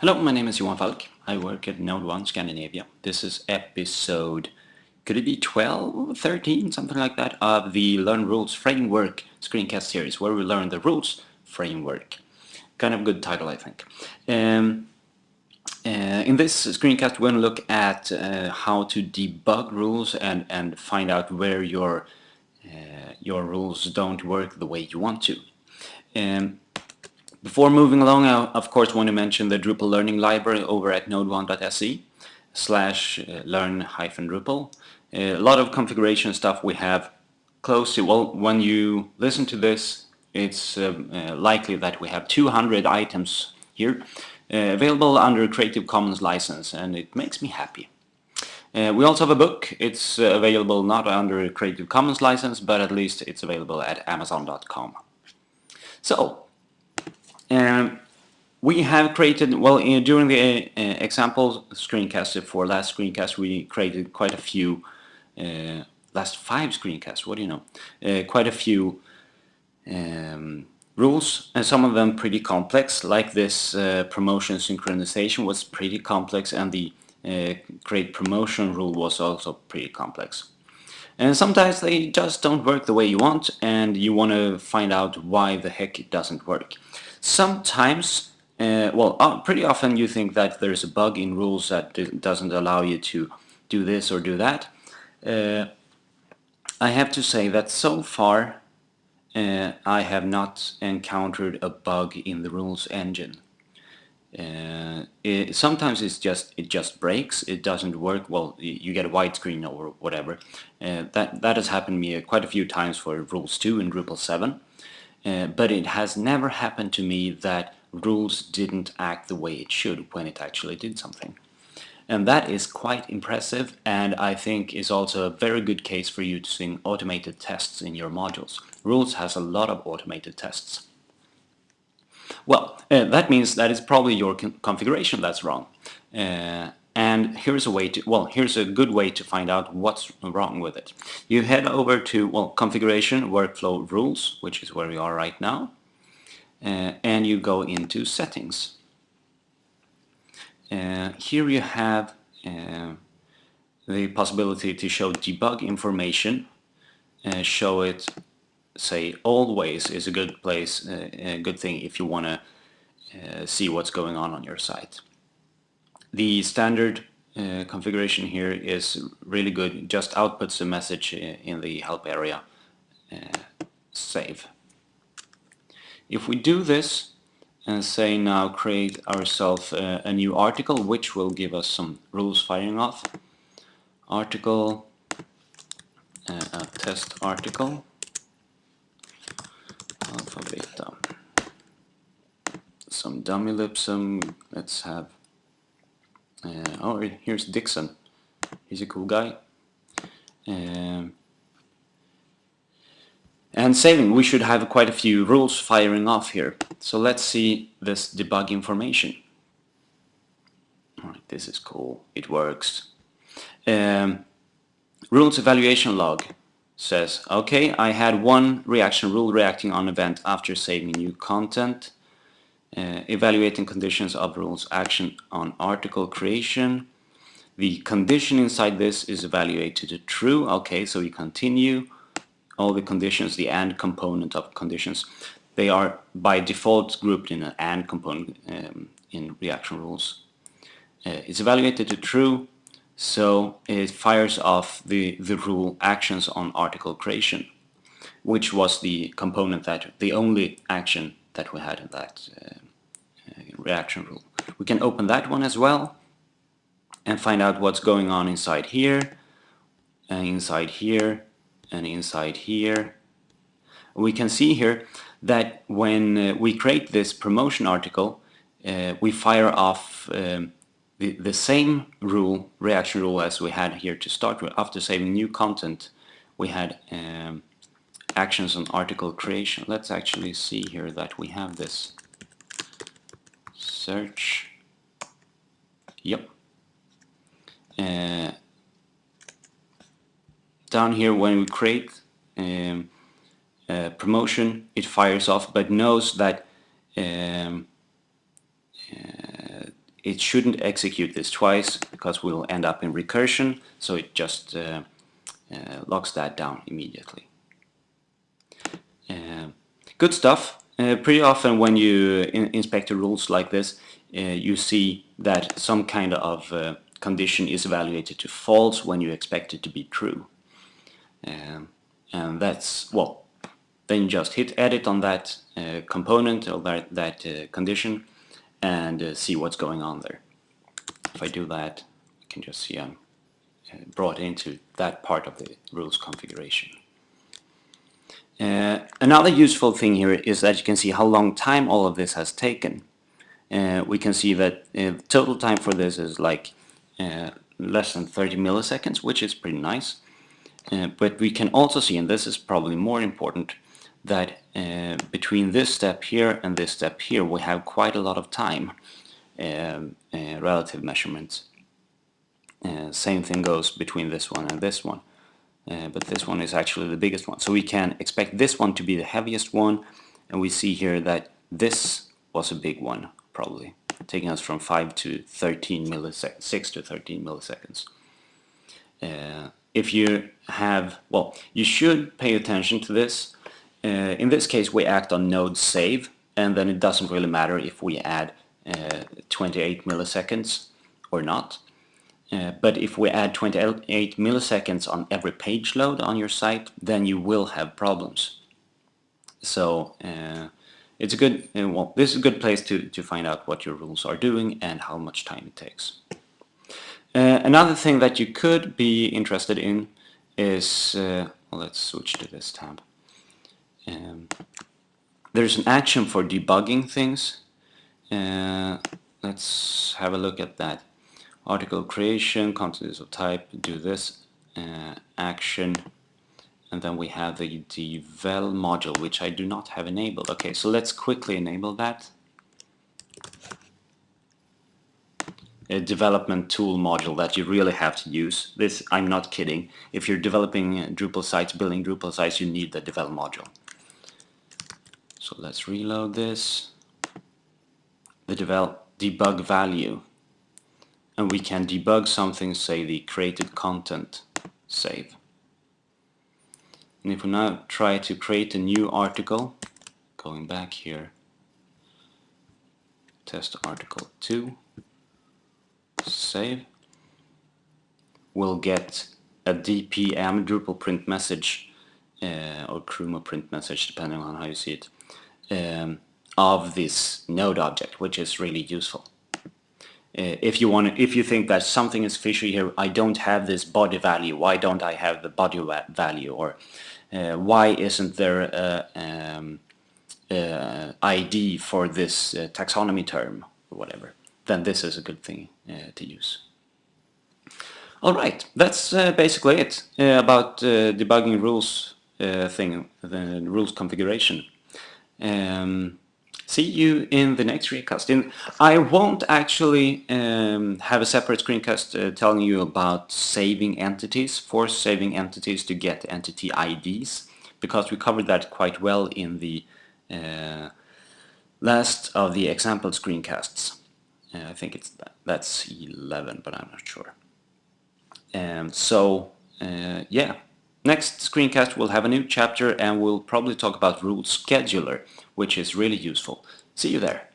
Hello, my name is Johan Falk. I work at NodeOne Scandinavia. This is episode, could it be 12, 13, something like that, of the Learn Rules Framework screencast series, where we learn the rules framework. Kind of good title, I think. Um, uh, in this screencast, we're going to look at uh, how to debug rules and, and find out where your, uh, your rules don't work the way you want to. Um, before moving along, I of course want to mention the Drupal Learning Library over at node1.se slash uh, learn-drupal. A lot of configuration stuff we have close to, well, when you listen to this, it's um, uh, likely that we have 200 items here uh, available under Creative Commons license and it makes me happy. Uh, we also have a book. It's uh, available not under Creative Commons license, but at least it's available at amazon.com. So, um, we have created, well, uh, during the uh, example screencast for last screencast, we created quite a few, uh, last five screencasts, what do you know, uh, quite a few um, rules, and some of them pretty complex, like this uh, promotion synchronization was pretty complex, and the uh, create promotion rule was also pretty complex. And sometimes they just don't work the way you want, and you want to find out why the heck it doesn't work. Sometimes, uh, well, uh, pretty often you think that there's a bug in rules that doesn't allow you to do this or do that. Uh, I have to say that so far uh, I have not encountered a bug in the rules engine. Uh, it, sometimes it's just it just breaks it doesn't work well you get a white screen or whatever uh, that that has happened to me quite a few times for rules 2 and Drupal 7 uh, but it has never happened to me that rules didn't act the way it should when it actually did something. And that is quite impressive and I think is also a very good case for using automated tests in your modules. Rules has a lot of automated tests. Well, uh, that means that it's probably your configuration that's wrong. Uh, and here's a way to, well, here's a good way to find out what's wrong with it. You head over to, well, configuration, workflow rules, which is where we are right now. Uh, and you go into settings. Uh, here you have uh, the possibility to show debug information. Uh, show it, say, always is a good place, uh, a good thing if you want to uh, see what's going on on your site. The standard uh, configuration here is really good. Just outputs a message in the help area. Uh, save. If we do this and say now create ourselves a, new article which will give us some rules firing off. Article, uh, a test article, Some dummy lipsum, let's have uh, oh, here's Dixon. He's a cool guy. Um, and saving, we should have quite a few rules firing off here. So let's see this debug information. Alright, this is cool. It works. Um, rules evaluation log says, okay, I had one reaction rule reacting on event after saving new content uh, evaluating conditions of rules action on article creation. The condition inside this is evaluated to true. Okay, so we continue. All the conditions, the AND component of conditions, they are by default grouped in an AND component um, in reaction rules. Uh, it's evaluated to true, so it fires off the, the rule actions on article creation, which was the component that, the only action that we had in that uh, reaction rule. We can open that one as well and find out what's going on inside here and inside here and inside here. We can see here that when uh, we create this promotion article uh, we fire off um, the, the same rule, reaction rule as we had here to start with. After saving new content we had um, actions on article creation. Let's actually see here that we have this search. Yep. Uh, down here when we create um, promotion it fires off but knows that um, uh, it shouldn't execute this twice because we'll end up in recursion, so it just uh, uh, locks that down immediately. Uh, good stuff. Uh, pretty often when you in inspect rules like this, uh, you see that some kind of uh, condition is evaluated to false when you expect it to be true. Um, and that's, well, then you just hit edit on that component or that, that condition and uh, see what's going on there. If I do that, you can just see I'm uh, brought into that part of the rules configuration. Uh, another useful thing here is that you can see how long time all of this has taken. Uh, we can see that total time for this is like less than 30 milliseconds, which is pretty nice. Uh, but we can also see, and this is probably more important, that uh, between this step here and this step here we have quite a lot of time um, uh, relative measurements. Uh, same thing goes between this one and this one. Uh, but this one is actually the biggest one. So we can expect this one to be the heaviest one and we see here that this was a big one probably taking us from 5 to 13 milliseconds, 6 to 13 milliseconds. Uh, if you have, well, you should pay attention to this. Uh, in this case, we act on node save, and then it doesn't really matter if we add uh, 28 milliseconds or not. Uh, but if we add 28 milliseconds on every page load on your site, then you will have problems. So uh, it's a good, uh, well, this is a good place to, to find out what your rules are doing and how much time it takes. Uh, another thing that you could be interested in is, well, let's switch to this tab. Um, there's an action for debugging things. Uh, let's have a look at that. Article creation, content of type, do this, uh, action, and then we have the devel module which I do not have enabled. Okay, so let's quickly enable that. A development tool module that you really have to use. This, I'm not kidding. If you're developing Drupal sites, building Drupal sites, you need the devel module. So let's reload this. The devel debug value. And we can debug something, say the created content save. And if we now try to create a new article, going back here, test article 2, save, we'll get a DPM Drupal print message uh, or Krumo print message depending on how you see it um, of this node object which is really useful. Uh, if you want, if you think that something is fishy here, I don't have this body value. Why don't I have the body value? Or uh, why isn't there a um, uh, ID for this uh, taxonomy term or whatever, then this is a good thing to use. Alright, that's basically it about debugging rules thing, the rules configuration. Um, see you in the next screencast. In, I won't actually um, have a separate screencast uh, telling you about saving entities, force saving entities to get entity IDs, because we covered that quite well in the uh, last of the example screencasts. Uh, I think it's that, that's 11, but I'm not sure. Um, so, uh, yeah, next screencast we'll have a new chapter and we'll probably talk about rule scheduler which is really useful. See you there.